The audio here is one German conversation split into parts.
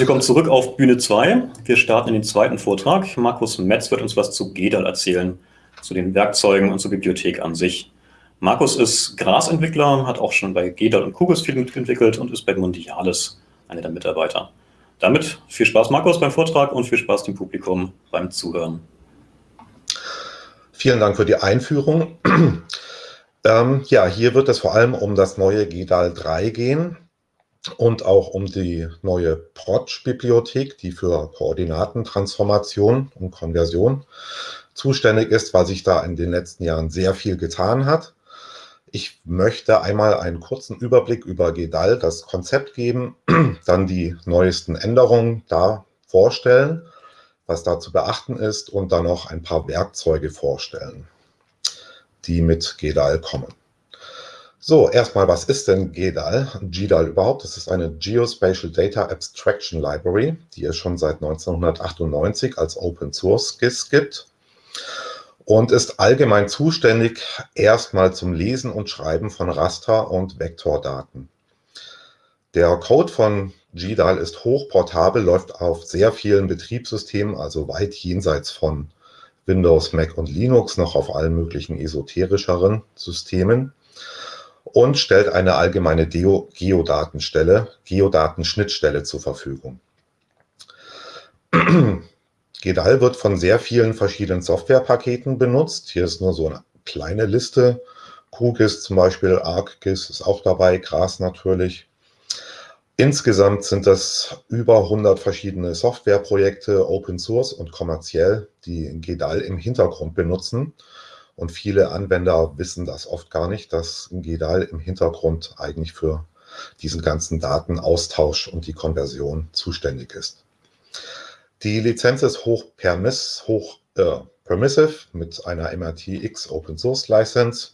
Herzlich willkommen zurück auf Bühne 2. Wir starten in den zweiten Vortrag. Markus Metz wird uns was zu GEDAL erzählen, zu den Werkzeugen und zur Bibliothek an sich. Markus ist Grasentwickler, hat auch schon bei GEDAL und Kugels viel mitentwickelt und ist bei Mondialis einer der Mitarbeiter. Damit viel Spaß, Markus, beim Vortrag und viel Spaß dem Publikum beim Zuhören. Vielen Dank für die Einführung. ähm, ja, hier wird es vor allem um das neue GEDAL 3 gehen und auch um die neue Protsch-Bibliothek, die für Koordinatentransformation und Konversion zuständig ist, weil sich da in den letzten Jahren sehr viel getan hat. Ich möchte einmal einen kurzen Überblick über GEDAL, das Konzept geben, dann die neuesten Änderungen da vorstellen, was da zu beachten ist und dann noch ein paar Werkzeuge vorstellen, die mit GEDAL kommen. So, erstmal, was ist denn GEDAL? GEDAL überhaupt, das ist eine Geospatial Data Abstraction Library, die es schon seit 1998 als Open Source GIS gibt und ist allgemein zuständig erstmal zum Lesen und Schreiben von Raster- und Vektordaten. Der Code von GDAL ist hochportabel, läuft auf sehr vielen Betriebssystemen, also weit jenseits von Windows, Mac und Linux, noch auf allen möglichen esoterischeren Systemen und stellt eine allgemeine Geo Geodatenstelle, Geodatenschnittstelle zur Verfügung. GEDAL wird von sehr vielen verschiedenen Softwarepaketen benutzt. Hier ist nur so eine kleine Liste. QGIS zum Beispiel, ArcGIS ist auch dabei, Gras natürlich. Insgesamt sind das über 100 verschiedene Softwareprojekte, Open Source und kommerziell, die GEDAL im Hintergrund benutzen. Und viele Anwender wissen das oft gar nicht, dass GEDAL im Hintergrund eigentlich für diesen ganzen Datenaustausch und die Konversion zuständig ist. Die Lizenz ist hoch, permiss, hoch äh, permissive mit einer MRTX Open Source License,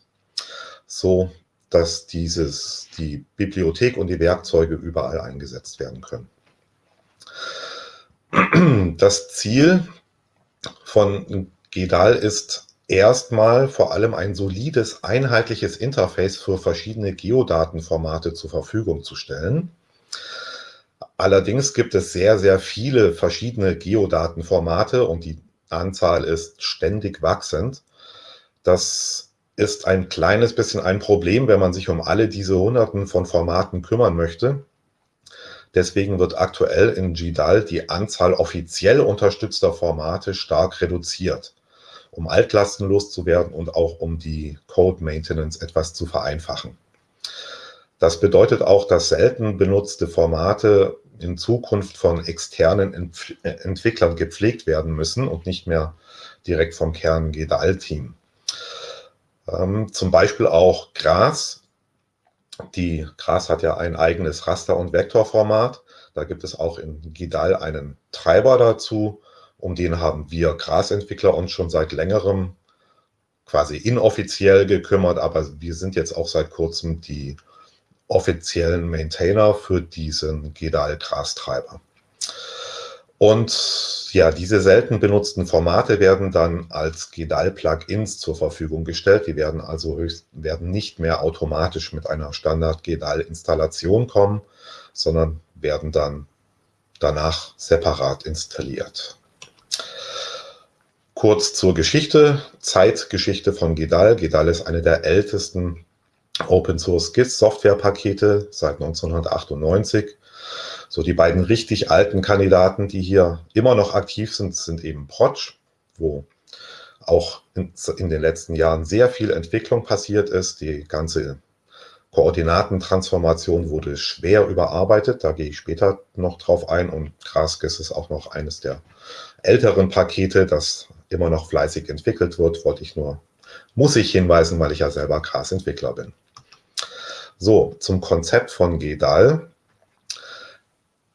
so dass dieses, die Bibliothek und die Werkzeuge überall eingesetzt werden können. Das Ziel von GEDAL ist erstmal vor allem ein solides, einheitliches Interface für verschiedene Geodatenformate zur Verfügung zu stellen. Allerdings gibt es sehr, sehr viele verschiedene Geodatenformate und die Anzahl ist ständig wachsend. Das ist ein kleines bisschen ein Problem, wenn man sich um alle diese Hunderten von Formaten kümmern möchte. Deswegen wird aktuell in GDAL die Anzahl offiziell unterstützter Formate stark reduziert um Altlasten loszuwerden und auch um die Code Maintenance etwas zu vereinfachen. Das bedeutet auch, dass selten benutzte Formate in Zukunft von externen Entf Entwicklern gepflegt werden müssen und nicht mehr direkt vom Kern GDAL-Team. Ähm, zum Beispiel auch Gras. Die Gras hat ja ein eigenes Raster- und Vektorformat. Da gibt es auch in GDAL einen Treiber dazu, um den haben wir Grasentwickler uns schon seit längerem quasi inoffiziell gekümmert, aber wir sind jetzt auch seit kurzem die offiziellen Maintainer für diesen GEDAL-Grastreiber. Und ja, diese selten benutzten Formate werden dann als GEDAL-Plugins zur Verfügung gestellt. Die werden also höchst, werden nicht mehr automatisch mit einer Standard-GEDAL-Installation kommen, sondern werden dann danach separat installiert. Kurz zur Geschichte, Zeitgeschichte von GEDAL. GEDAL ist eine der ältesten Open Source GIS Softwarepakete seit 1998. So die beiden richtig alten Kandidaten, die hier immer noch aktiv sind, sind eben Protsch, wo auch in, in, den letzten Jahren sehr viel Entwicklung passiert ist. Die ganze Koordinatentransformation wurde schwer überarbeitet. Da gehe ich später noch drauf ein. Und GrassGIS ist auch noch eines der älteren Pakete, das immer noch fleißig entwickelt wird, wollte ich nur, muss ich hinweisen, weil ich ja selber Gras-Entwickler bin. So, zum Konzept von GEDAL.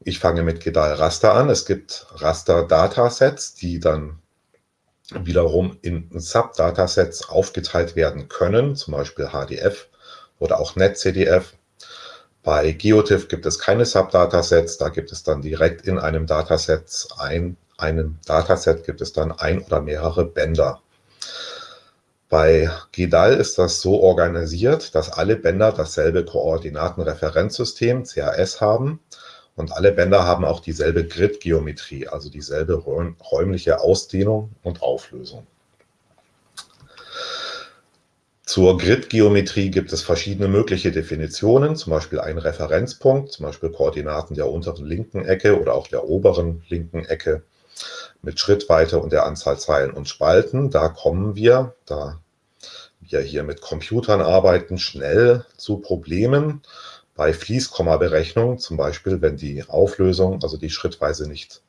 Ich fange mit GEDAL Raster an. Es gibt Raster-Datasets, die dann wiederum in Sub-Datasets aufgeteilt werden können, zum Beispiel HDF oder auch NetCDF. Bei GeoTIFF gibt es keine Sub-Datasets, da gibt es dann direkt in einem Dataset ein einem Dataset gibt es dann ein oder mehrere Bänder. Bei GEDAL ist das so organisiert, dass alle Bänder dasselbe Koordinatenreferenzsystem, CAS, haben Und alle Bänder haben auch dieselbe Grid-Geometrie, also dieselbe räumliche Ausdehnung und Auflösung. Zur Grid-Geometrie gibt es verschiedene mögliche Definitionen, zum Beispiel einen Referenzpunkt, zum Beispiel Koordinaten der unteren linken Ecke oder auch der oberen linken Ecke mit Schrittweite und der Anzahl Zeilen und Spalten. Da kommen wir, da wir hier mit Computern arbeiten, schnell zu Problemen bei Fließkomma-Berechnung, zum Beispiel wenn die Auflösung, also die Schrittweise nicht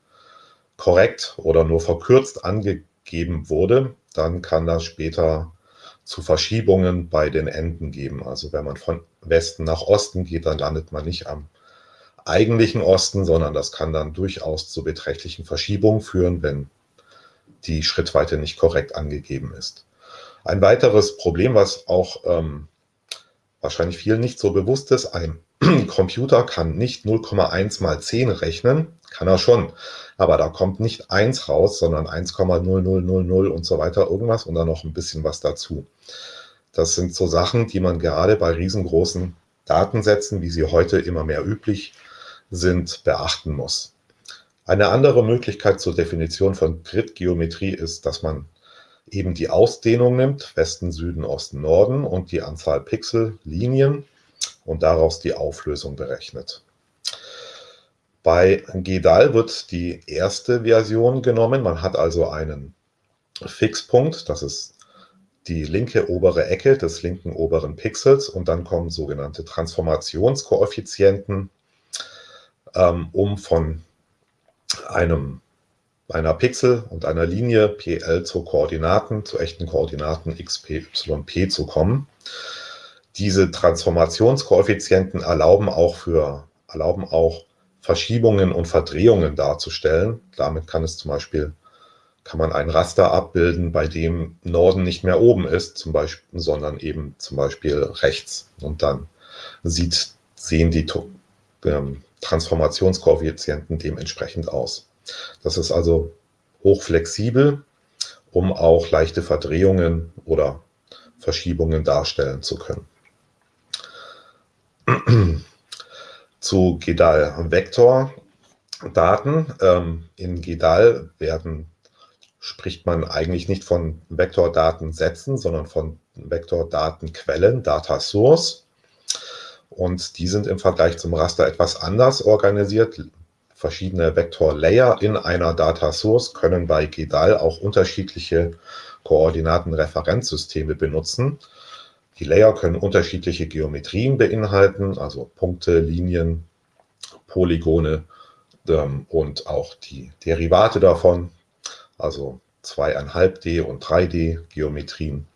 korrekt oder nur verkürzt angegeben wurde, dann kann das später zu Verschiebungen bei den Enden geben. Also wenn man von Westen nach Osten geht, dann landet man nicht am eigentlichen Osten, sondern das kann dann durchaus zu beträchtlichen Verschiebungen führen, wenn die Schrittweite nicht korrekt angegeben ist. Ein weiteres Problem, was auch ähm, wahrscheinlich vielen nicht so bewusst ist, ein Computer kann nicht 0,1 mal 10 rechnen, kann er schon, aber da kommt nicht 1 raus, sondern 1,0000 und so weiter irgendwas und dann noch ein bisschen was dazu. Das sind so Sachen, die man gerade bei riesengroßen Datensätzen, wie sie heute immer mehr üblich sind, beachten muss. Eine andere Möglichkeit zur Definition von Grid-Geometrie ist, dass man eben die Ausdehnung nimmt, Westen, Süden, Osten, Norden und die Anzahl Pixel, Linien und daraus die Auflösung berechnet. Bei GEDAL wird die erste Version genommen. Man hat also einen Fixpunkt, das ist die linke obere Ecke des linken oberen Pixels und dann kommen sogenannte Transformationskoeffizienten, ähm, um von einem, einer Pixel und einer Linie PL zu Koordinaten, zu echten Koordinaten x, p, y, p zu kommen. Diese Transformationskoeffizienten erlauben auch, für, erlauben auch Verschiebungen und Verdrehungen darzustellen. Damit kann es zum Beispiel kann man ein Raster abbilden, bei dem Norden nicht mehr oben ist, zum Beispiel, sondern eben zum Beispiel rechts. Und dann sieht, sehen die ähm, Transformationskoeffizienten dementsprechend aus. Das ist also hochflexibel, um auch leichte Verdrehungen oder Verschiebungen darstellen zu können. Zu GEDAL Vektordaten. Ähm, in GEDAL werden, spricht man eigentlich nicht von Vektordatensätzen, sondern von Vektordatenquellen, Data Source. Und die sind im Vergleich zum Raster etwas anders organisiert. Verschiedene Vektorlayer in einer Data Source können bei GEDAL auch unterschiedliche Koordinatenreferenzsysteme benutzen. Die Layer können unterschiedliche Geometrien beinhalten, also Punkte, Linien, Polygone ähm, und auch die Derivate davon, also 2,5D und 3D Geometrien.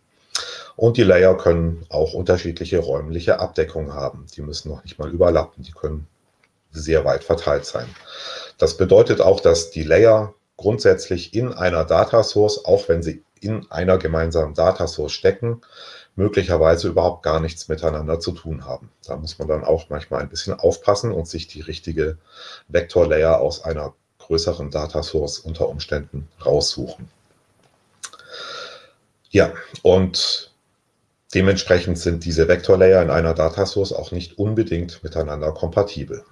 Und die Layer können auch unterschiedliche räumliche Abdeckungen haben. Die müssen noch nicht mal überlappen, die können sehr weit verteilt sein. Das bedeutet auch, dass die Layer grundsätzlich in einer Data Source, auch wenn sie in einer gemeinsamen Data Source stecken, möglicherweise überhaupt gar nichts miteinander zu tun haben. Da muss man dann auch manchmal ein bisschen aufpassen und sich die richtige Vektorlayer aus einer größeren Data Source unter Umständen raussuchen. Ja, und dementsprechend sind diese Vektorlayer in einer Data Source auch nicht unbedingt miteinander kompatibel.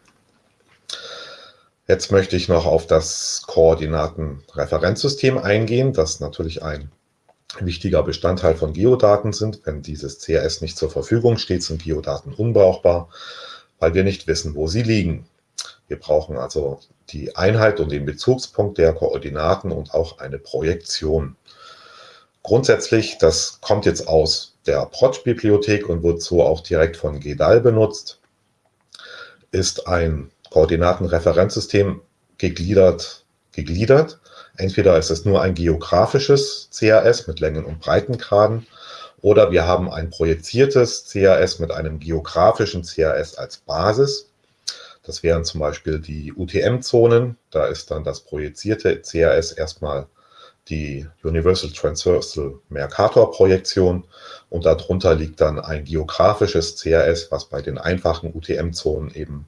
Jetzt möchte ich noch auf das Koordinatenreferenzsystem eingehen, das natürlich ein wichtiger Bestandteil von Geodaten sind. Wenn dieses CRS nicht zur Verfügung steht, sind Geodaten unbrauchbar, weil wir nicht wissen, wo sie liegen. Wir brauchen also die Einheit und den Bezugspunkt der Koordinaten und auch eine Projektion. Grundsätzlich, das kommt jetzt aus der Proj-Bibliothek und wird so auch direkt von GEDAL benutzt, ist ein Koordinatenreferenzsystem gegliedert, gegliedert Entweder ist es nur ein geografisches CAS mit Längen- und Breitengraden oder wir haben ein projiziertes CAS mit einem geografischen CAS als Basis. Das wären zum Beispiel die UTM-Zonen. Da ist dann das projizierte CAS erstmal die Universal Transversal Mercator-Projektion und darunter liegt dann ein geografisches CAS, was bei den einfachen UTM-Zonen eben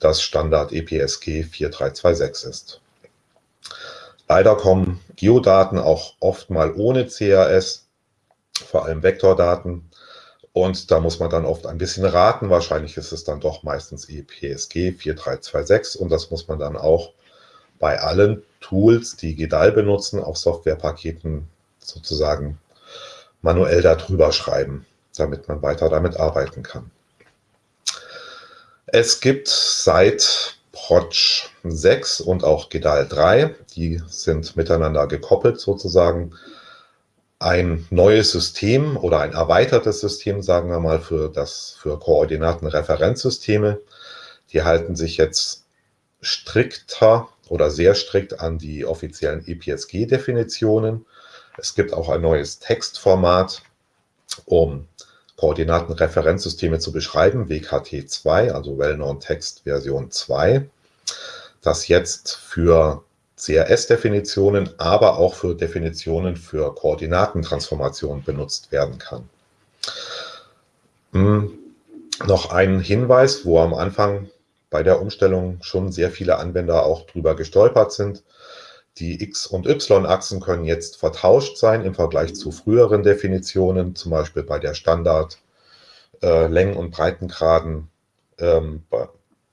das Standard EPSG 4326 ist. Leider kommen Geodaten auch oft mal ohne CAS, vor allem Vektordaten, Und da muss man dann oft ein bisschen raten. Wahrscheinlich ist es dann doch meistens EPSG 4326 und das muss man dann auch bei allen Tools, die GEDAL benutzen, auf Softwarepaketen sozusagen manuell darüber schreiben, damit man weiter damit arbeiten kann. Es gibt seit Proj 6 und auch GEDAL 3, die sind miteinander gekoppelt sozusagen, ein neues System oder ein erweitertes System, sagen wir mal, für, das, für Koordinatenreferenzsysteme. Die halten sich jetzt strikter oder sehr strikt an die offiziellen EPSG-Definitionen. Es gibt auch ein neues Textformat, um Koordinatenreferenzsysteme zu beschreiben, WKT2, also Well-Known Text Version 2, das jetzt für CRS-Definitionen, aber auch für Definitionen für Koordinatentransformationen benutzt werden kann. Hm, noch ein Hinweis, wo am Anfang bei der Umstellung schon sehr viele Anwender auch drüber gestolpert sind. Die X- und Y-Achsen können jetzt vertauscht sein im Vergleich zu früheren Definitionen, zum Beispiel bei der Standard äh, Längen- und Breitengraden ähm,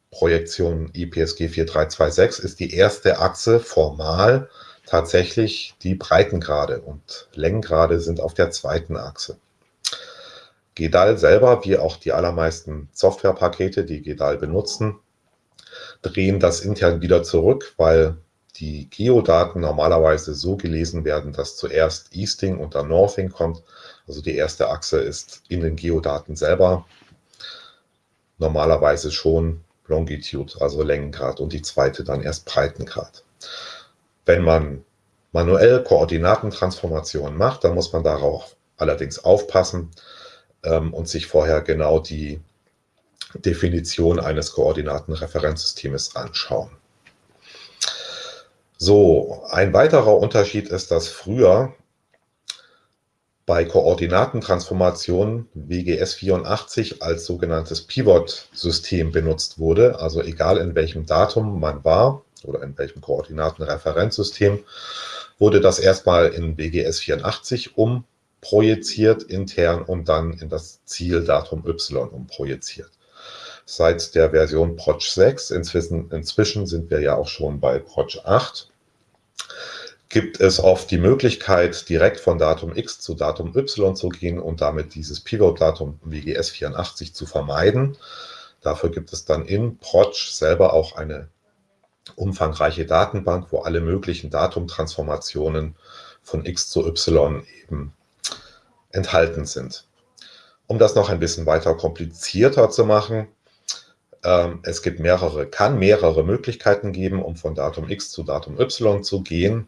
Projektion IPSG 4326 ist die erste Achse formal tatsächlich die Breitengrade und Längengrade sind auf der zweiten Achse. GEDAL selber, wie auch die allermeisten Softwarepakete, die GEDAL benutzen, drehen das intern wieder zurück, weil die Geodaten normalerweise so gelesen werden, dass zuerst Easting und dann Northing kommt. Also die erste Achse ist in den Geodaten selber normalerweise schon Longitude, also Längengrad, und die zweite dann erst Breitengrad. Wenn man manuell Koordinatentransformationen macht, dann muss man darauf allerdings aufpassen ähm, und sich vorher genau die Definition eines Koordinatenreferenzsystems anschauen. So, ein weiterer Unterschied ist, dass früher bei Koordinatentransformationen WGS 84 als sogenanntes Pivot-System benutzt wurde. Also egal in welchem Datum man war oder in welchem Koordinatenreferenzsystem, wurde das erstmal in WGS 84 umprojiziert intern und dann in das Zieldatum Y umprojiziert seit der Version Proj 6. Inzwischen, inzwischen sind wir ja auch schon bei Proj 8 gibt es oft die Möglichkeit, direkt von Datum X zu Datum Y zu gehen und damit dieses Pivot-Datum WGS 84 zu vermeiden. Dafür gibt es dann in Proj selber auch eine umfangreiche Datenbank, wo alle möglichen Datumtransformationen von X zu Y eben enthalten sind. Um das noch ein bisschen weiter komplizierter zu machen, ähm, es gibt mehrere, kann mehrere Möglichkeiten geben, um von Datum X zu Datum Y zu gehen.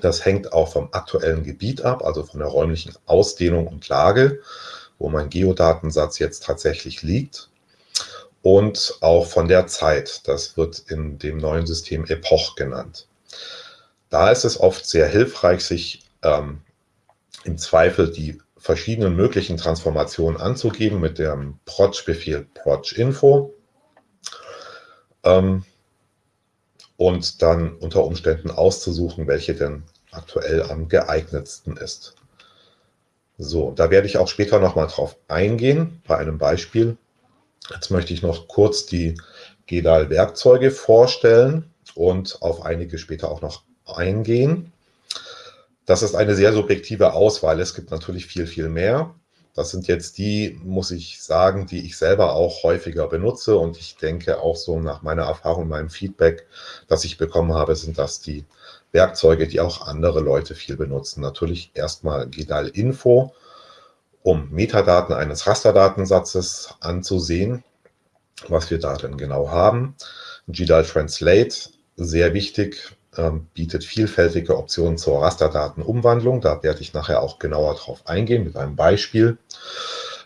Das hängt auch vom aktuellen Gebiet ab, also von der räumlichen Ausdehnung und Lage, wo mein Geodatensatz jetzt tatsächlich liegt. Und auch von der Zeit. Das wird in dem neuen System Epoch genannt. Da ist es oft sehr hilfreich, sich ähm, im Zweifel die verschiedenen möglichen Transformationen anzugeben mit dem Proj-Befehl Proj-Info. Ähm, und dann unter Umständen auszusuchen, welche denn aktuell am geeignetsten ist. So, da werde ich auch später nochmal drauf eingehen, bei einem Beispiel. Jetzt möchte ich noch kurz die GEDAL-Werkzeuge vorstellen und auf einige später auch noch eingehen. Das ist eine sehr subjektive Auswahl. Es gibt natürlich viel, viel mehr. Das sind jetzt die, muss ich sagen, die ich selber auch häufiger benutze und ich denke auch so nach meiner Erfahrung, meinem Feedback, das ich bekommen habe, sind das die Werkzeuge, die auch andere Leute viel benutzen. Natürlich erstmal GEDAL Info, um Metadaten eines Rasterdatensatzes anzusehen, was wir da denn genau haben. GEDAL Translate, sehr wichtig, bietet vielfältige Optionen zur Rasterdatenumwandlung. Da werde ich nachher auch genauer drauf eingehen mit einem Beispiel.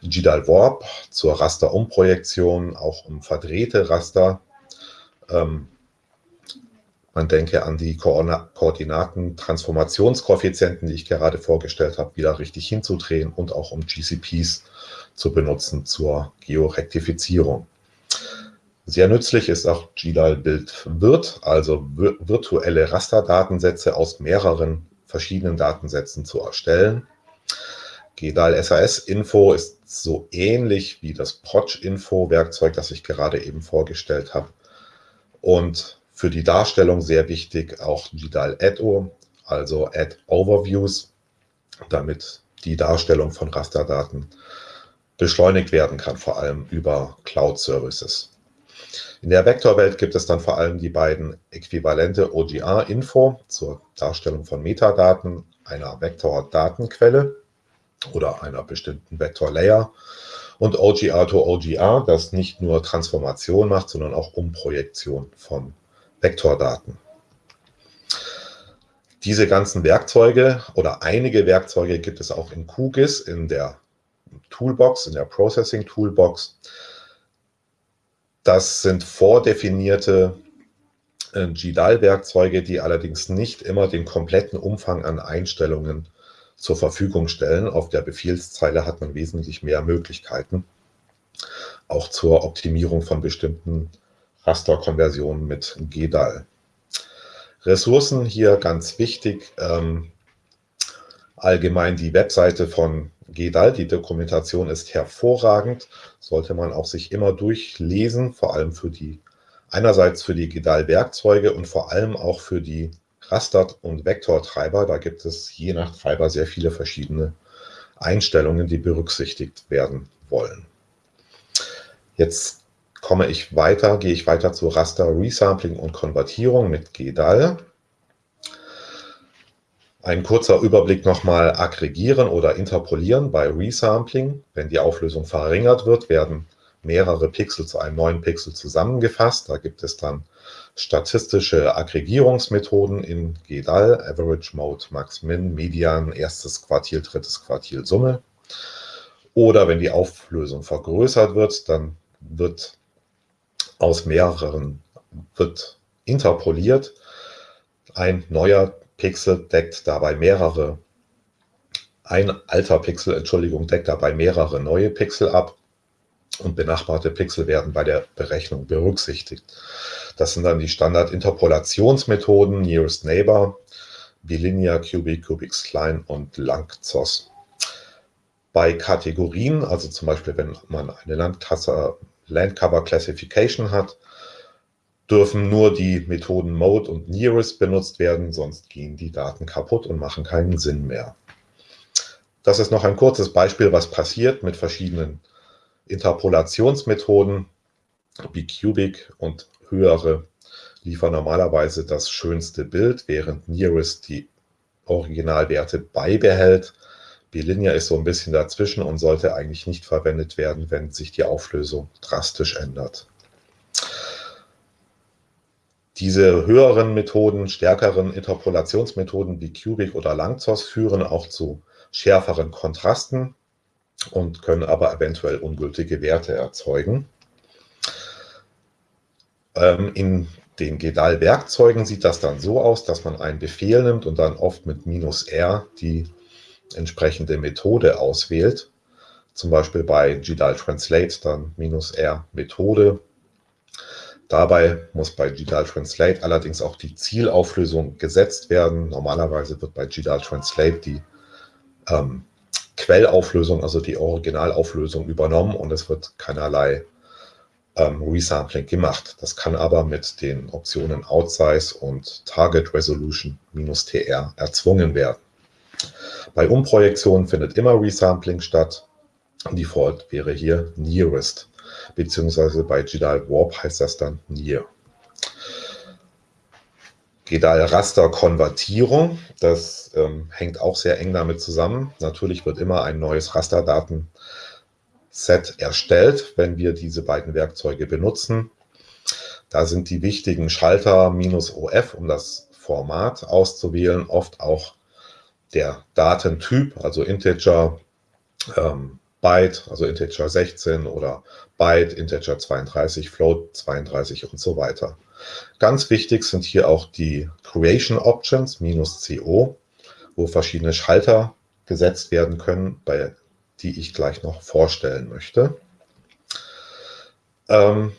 GDAL Warp zur Rasterumprojektion, auch um verdrehte Raster. Ähm, man denke an die Koordinaten-Transformationskoeffizienten, die ich gerade vorgestellt habe, wieder richtig hinzudrehen und auch um GCPs zu benutzen zur Georektifizierung. Sehr nützlich ist auch GDAL Bild Virt, also virtuelle Rasterdatensätze aus mehreren verschiedenen Datensätzen zu erstellen. GDAL SAS Info ist so ähnlich wie das Proj Info Werkzeug, das ich gerade eben vorgestellt habe. Und für die Darstellung sehr wichtig auch GDAL Add-O, also Add Overviews, damit die Darstellung von Rasterdaten beschleunigt werden kann, vor allem über Cloud Services. In der Vektorwelt gibt es dann vor allem die beiden Äquivalente OGR-Info zur Darstellung von Metadaten einer Vektordatenquelle oder einer bestimmten Vektor-Layer und OGR to OGR, das nicht nur Transformation macht, sondern auch Umprojektion von Vektordaten. Diese ganzen Werkzeuge oder einige Werkzeuge gibt es auch in QGIS, in der Toolbox, in der Processing Toolbox. Das sind vordefinierte äh, GDAL-Werkzeuge, die allerdings nicht immer den kompletten Umfang an Einstellungen zur Verfügung stellen. Auf der Befehlszeile hat man wesentlich mehr Möglichkeiten, auch zur Optimierung von bestimmten Rasterkonversionen mit GDAL. Ressourcen hier ganz wichtig. Ähm, allgemein die Webseite von GDAL, die Dokumentation ist hervorragend, sollte man auch sich immer durchlesen, vor allem für die, einerseits für die GDAL-Werkzeuge und vor allem auch für die Raster- und Vektortreiber. Da gibt es je nach Treiber sehr viele verschiedene Einstellungen, die berücksichtigt werden wollen. Jetzt komme ich weiter, gehe ich weiter zu Raster Resampling und Konvertierung mit GDAL. Ein kurzer Überblick nochmal aggregieren oder interpolieren bei Resampling. Wenn die Auflösung verringert wird, werden mehrere Pixel zu einem neuen Pixel zusammengefasst. Da gibt es dann statistische Aggregierungsmethoden in GDAL, Average Mode, Max Min, Median, erstes Quartil, drittes Quartil, Summe. Oder wenn die Auflösung vergrößert wird, dann wird aus mehreren, wird interpoliert ein neuer Pixel deckt dabei mehrere, ein alter Pixel, Entschuldigung, deckt dabei mehrere neue Pixel ab und benachbarte Pixel werden bei der Berechnung berücksichtigt. Das sind dann die Standard-Interpolationsmethoden Nearest Neighbor, Bilinear, Cubic, Cubic Line und Langzos. Bei Kategorien, also zum Beispiel wenn man eine Landcover Classification hat, dürfen nur die Methoden Mode und Nearest benutzt werden, sonst gehen die Daten kaputt und machen keinen Sinn mehr. Das ist noch ein kurzes Beispiel, was passiert mit verschiedenen Interpolationsmethoden. wie Cubic und höhere liefern normalerweise das schönste Bild, während Nearest die Originalwerte beibehält. Bilinear ist so ein bisschen dazwischen und sollte eigentlich nicht verwendet werden, wenn sich die Auflösung drastisch ändert. Diese höheren Methoden, stärkeren Interpolationsmethoden wie Cubic oder Langzos führen auch zu schärferen Kontrasten und können aber eventuell ungültige Werte erzeugen. Ähm, in den GEDAL-Werkzeugen sieht das dann so aus, dass man einen Befehl nimmt und dann oft mit minus R die entsprechende Methode auswählt. Zum Beispiel bei GDAL Translate dann minus R Methode Dabei muss bei GDAL Translate allerdings auch die Zielauflösung gesetzt werden. Normalerweise wird bei GDAL Translate die ähm, Quellauflösung, also die Originalauflösung übernommen und es wird keinerlei ähm, Resampling gemacht. Das kann aber mit den Optionen Outsize und Target Resolution -tr erzwungen werden. Bei Umprojektionen findet immer Resampling statt. Default wäre hier Nearest beziehungsweise bei Gedal Warp heißt das dann Near. Gedal Raster Konvertierung, das ähm, hängt auch sehr eng damit zusammen. Natürlich wird immer ein neues Rasterdatenset erstellt, wenn wir diese beiden Werkzeuge benutzen. Da sind die wichtigen Schalter minus OF, um das Format auszuwählen, oft auch der Datentyp, also Integer, ähm, Byte, also Integer 16 oder Byte, Integer 32, Float 32 und so weiter. Ganz wichtig sind hier auch die Creation Options, minus CO, wo verschiedene Schalter gesetzt werden können, bei, die ich gleich noch vorstellen möchte. Ähm,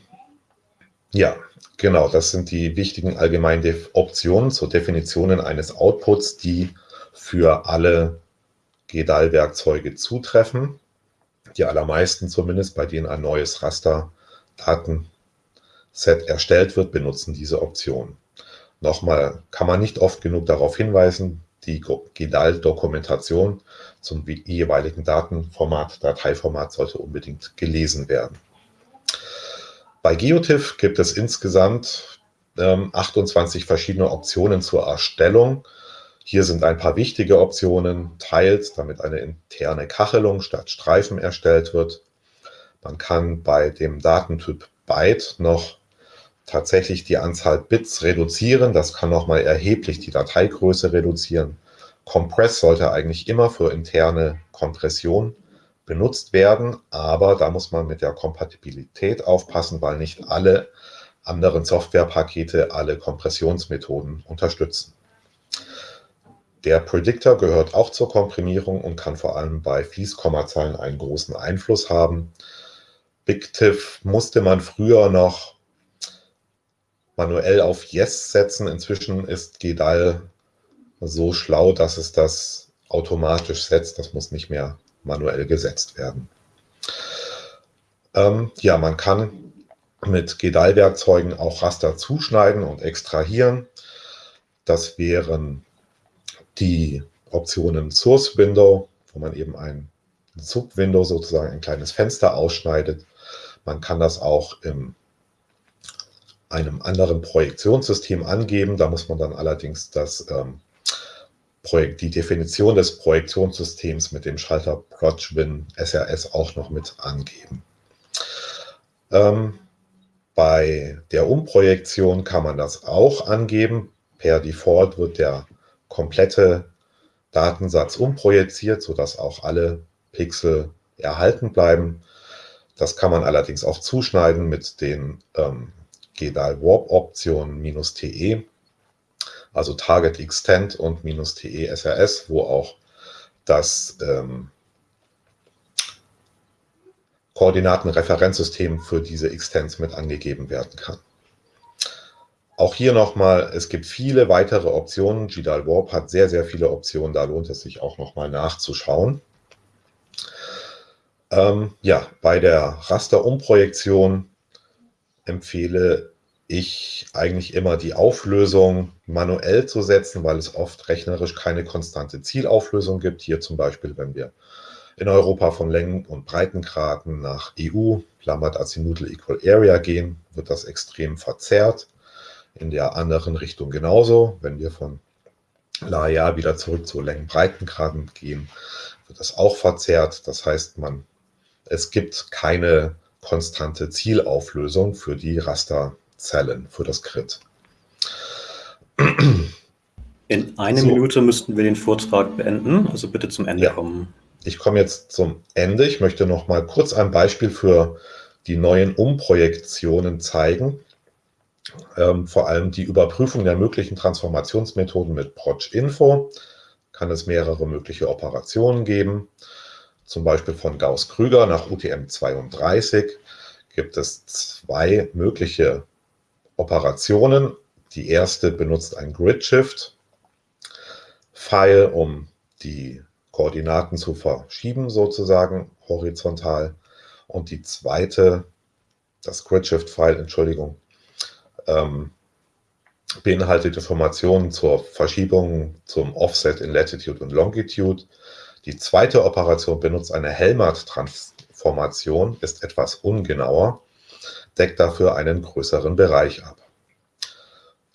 ja, genau, das sind die wichtigen allgemeinen Optionen zur Definition eines Outputs, die für alle GEDAL-Werkzeuge zutreffen. Die allermeisten zumindest, bei denen ein neues Raster-Datenset erstellt wird, benutzen diese Option. Nochmal, kann man nicht oft genug darauf hinweisen, die GEDAL-Dokumentation zum jeweiligen Datenformat, Dateiformat sollte unbedingt gelesen werden. Bei Geotiff gibt es insgesamt ähm, 28 verschiedene Optionen zur Erstellung. Hier sind ein paar wichtige Optionen. Tiles, damit eine interne Kachelung statt Streifen erstellt wird. Man kann bei dem Datentyp Byte noch tatsächlich die Anzahl Bits reduzieren. Das kann nochmal erheblich die Dateigröße reduzieren. Compress sollte eigentlich immer für interne Kompression benutzt werden, aber da muss man mit der Kompatibilität aufpassen, weil nicht alle anderen Softwarepakete alle Kompressionsmethoden unterstützen. Der Predictor gehört auch zur Komprimierung und kann vor allem bei Fließkommazahlen einen großen Einfluss haben. BigTIF musste man früher noch manuell auf Yes setzen. Inzwischen ist GDAL so schlau, dass es das automatisch setzt. Das muss nicht mehr manuell gesetzt werden. Ähm, ja, man kann mit GDAL-Werkzeugen auch Raster zuschneiden und extrahieren. Das wären die Optionen Source Window, wo man eben ein Subwindow sozusagen ein kleines Fenster ausschneidet. Man kann das auch in einem anderen Projektionssystem angeben. Da muss man dann allerdings das ähm, Projekt, die Definition des Projektionssystems mit dem Schalter ProjWin SRS auch noch mit angeben. Ähm, bei der Umprojektion kann man das auch angeben. Per Default wird der komplette Datensatz umprojiziert, sodass auch alle Pixel erhalten bleiben. Das kann man allerdings auch zuschneiden mit den ähm, GDAL Warp Optionen "-te" also Target Extend und "-te SRS", wo auch das ähm, Koordinatenreferenzsystem für diese Extends mit angegeben werden kann. Auch hier nochmal, es gibt viele weitere Optionen. GDAL Warp hat sehr, sehr viele Optionen, da lohnt es sich auch nochmal nachzuschauen. Ähm, ja, bei der Rasterumprojektion empfehle ich eigentlich immer die Auflösung manuell zu setzen, weil es oft rechnerisch keine konstante Zielauflösung gibt. Hier zum Beispiel, wenn wir in Europa von Längen- und Breitengraden nach EU, Lammert Azimuthal Equal Area gehen, wird das extrem verzerrt. In der anderen Richtung genauso. Wenn wir von Laia wieder zurück zu Längen-Breitengraden gehen, wird das auch verzerrt. Das heißt, man, es gibt keine konstante Zielauflösung für die Raster Zellen für das Grid. In einer so. Minute müssten wir den Vortrag beenden, also bitte zum Ende ja. kommen. Ich komme jetzt zum Ende. Ich möchte noch mal kurz ein Beispiel für die neuen Umprojektionen zeigen. Ähm, vor allem die Überprüfung der möglichen Transformationsmethoden mit Proc-Info. Kann es mehrere mögliche Operationen geben. Zum Beispiel von Gauss-Krüger nach UTM-32 gibt es zwei mögliche Operationen. Die erste benutzt ein Grid-Shift-File, um die Koordinaten zu verschieben, sozusagen horizontal. Und die zweite, das Grid-Shift-File, Entschuldigung, ähm, beinhaltet Informationen zur Verschiebung zum Offset in Latitude und Longitude. Die zweite Operation benutzt eine Helmert-Transformation, ist etwas ungenauer deckt dafür einen größeren Bereich ab.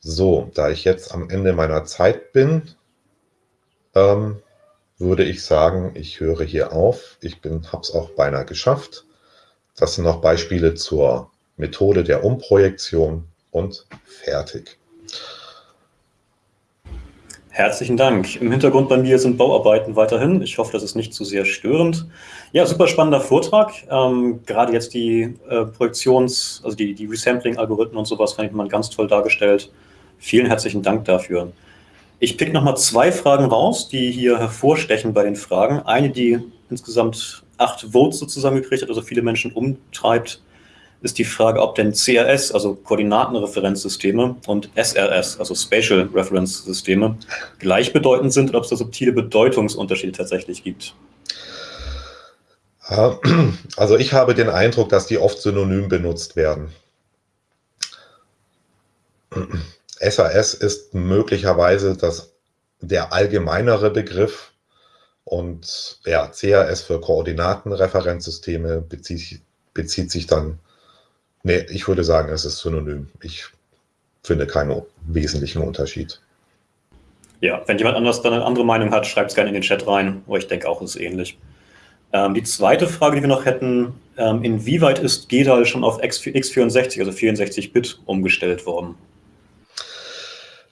So, da ich jetzt am Ende meiner Zeit bin, ähm, würde ich sagen, ich höre hier auf. Ich habe es auch beinahe geschafft. Das sind noch Beispiele zur Methode der Umprojektion und fertig. Herzlichen Dank. Im Hintergrund bei mir sind Bauarbeiten weiterhin. Ich hoffe, das ist nicht zu sehr störend. Ja, super spannender Vortrag. Ähm, gerade jetzt die äh, Projektions-, also die, die Resampling-Algorithmen und sowas fand ich mal ganz toll dargestellt. Vielen herzlichen Dank dafür. Ich pick nochmal zwei Fragen raus, die hier hervorstechen bei den Fragen. Eine, die insgesamt acht Votes sozusagen gekriegt hat, also viele Menschen umtreibt. Ist die Frage, ob denn CRS, also Koordinatenreferenzsysteme, und SRS, also Spatial Reference Systeme, gleichbedeutend sind oder ob es da subtile Bedeutungsunterschiede tatsächlich gibt. Also ich habe den Eindruck, dass die oft synonym benutzt werden. SAS ist möglicherweise das, der allgemeinere Begriff und ja, CRS für Koordinatenreferenzsysteme bezieht, bezieht sich dann, nee, ich würde sagen, es ist synonym. Ich finde keinen wesentlichen Unterschied. Ja, wenn jemand anders dann eine andere Meinung hat, schreibt es gerne in den Chat rein, aber ich denke auch, es ist ähnlich. Ähm, die zweite Frage, die wir noch hätten, ähm, inwieweit ist GEDAL schon auf x64, also 64-Bit, umgestellt worden?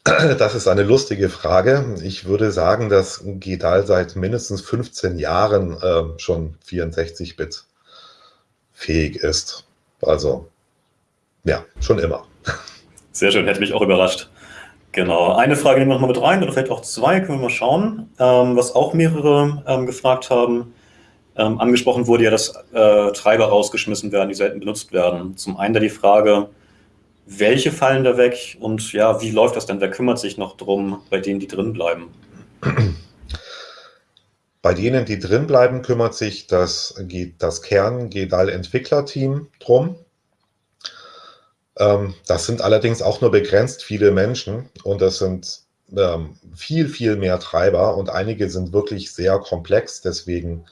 Das ist eine lustige Frage. Ich würde sagen, dass GEDAL seit mindestens 15 Jahren äh, schon 64-Bit fähig ist. Also, ja, schon immer. Sehr schön, hätte mich auch überrascht. Genau, eine Frage nehmen wir noch mal mit rein, oder vielleicht auch zwei, können wir mal schauen. Ähm, was auch mehrere ähm, gefragt haben, ähm, angesprochen wurde ja, dass äh, Treiber rausgeschmissen werden, die selten benutzt werden. Zum einen da die Frage, welche fallen da weg und ja, wie läuft das denn? Wer kümmert sich noch drum bei denen, die drin bleiben? Bei denen, die drin bleiben, kümmert sich das, das Kern-GEDAL-Entwicklerteam drum. Ähm, das sind allerdings auch nur begrenzt viele Menschen und das sind ähm, viel, viel mehr Treiber und einige sind wirklich sehr komplex. Deswegen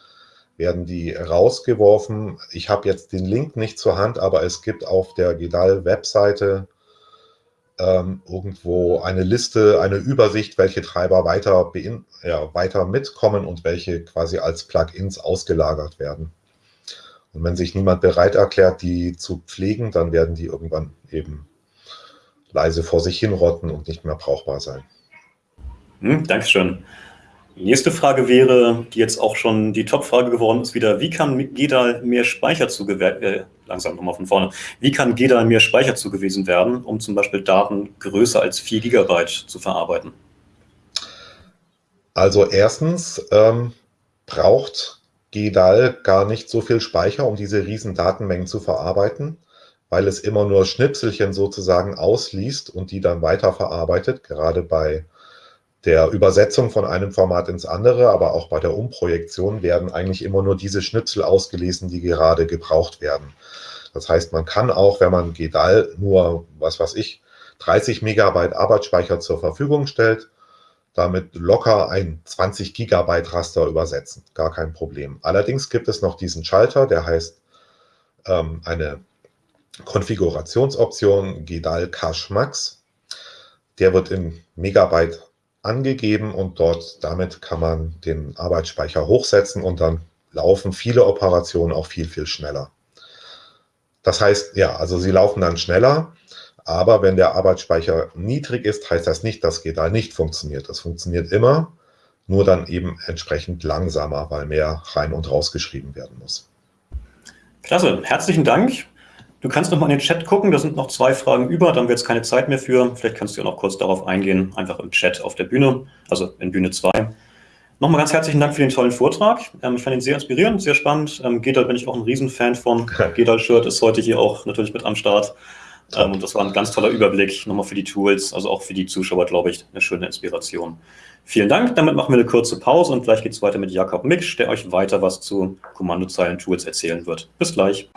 werden die rausgeworfen. Ich habe jetzt den Link nicht zur Hand, aber es gibt auf der GEDAL-Webseite ähm, irgendwo eine Liste, eine Übersicht, welche Treiber weiter, ja, weiter mitkommen und welche quasi als Plugins ausgelagert werden. Und wenn sich niemand bereit erklärt, die zu pflegen, dann werden die irgendwann eben leise vor sich hinrotten und nicht mehr brauchbar sein. Hm, Dankeschön. Nächste Frage wäre, die jetzt auch schon die Top-Frage geworden ist, wieder, wie kann GEDAL mehr Speicher zugewiesen äh, langsam nochmal von vorne, wie kann GEDAL mehr Speicher zugewiesen werden, um zum Beispiel Daten größer als 4 Gigabyte zu verarbeiten? Also erstens ähm, braucht GEDAL gar nicht so viel Speicher, um diese riesen Datenmengen zu verarbeiten, weil es immer nur Schnipselchen sozusagen ausliest und die dann weiterverarbeitet, gerade bei der Übersetzung von einem Format ins andere, aber auch bei der Umprojektion werden eigentlich immer nur diese Schnipsel ausgelesen, die gerade gebraucht werden. Das heißt, man kann auch, wenn man GEDAL nur, was weiß ich, 30 Megabyte Arbeitsspeicher zur Verfügung stellt, damit locker ein 20 Gigabyte Raster übersetzen. Gar kein Problem. Allerdings gibt es noch diesen Schalter, der heißt ähm, eine Konfigurationsoption GEDAL Cache Max. Der wird in Megabyte angegeben und dort damit kann man den Arbeitsspeicher hochsetzen und dann laufen viele Operationen auch viel, viel schneller. Das heißt, ja, also sie laufen dann schneller, aber wenn der Arbeitsspeicher niedrig ist, heißt das nicht, dass GEDAL nicht funktioniert. Das funktioniert immer, nur dann eben entsprechend langsamer, weil mehr rein und rausgeschrieben werden muss. Klasse, herzlichen Dank. Du kannst noch mal in den Chat gucken, da sind noch zwei Fragen über, dann wird es keine Zeit mehr für. Vielleicht kannst du ja noch kurz darauf eingehen, einfach im Chat auf der Bühne, also in Bühne 2. Nochmal ganz herzlichen Dank für den tollen Vortrag. Ähm, ich fand ihn sehr inspirierend, sehr spannend. Ähm, Gedal bin ich auch ein Riesenfan von. Gedal-Shirt ist heute hier auch natürlich mit am Start. Ähm, und das war ein ganz toller Überblick nochmal für die Tools, also auch für die Zuschauer, glaube ich, eine schöne Inspiration. Vielen Dank, damit machen wir eine kurze Pause und gleich geht es weiter mit Jakob Miksch, der euch weiter was zu Kommandozeilen-Tools erzählen wird. Bis gleich.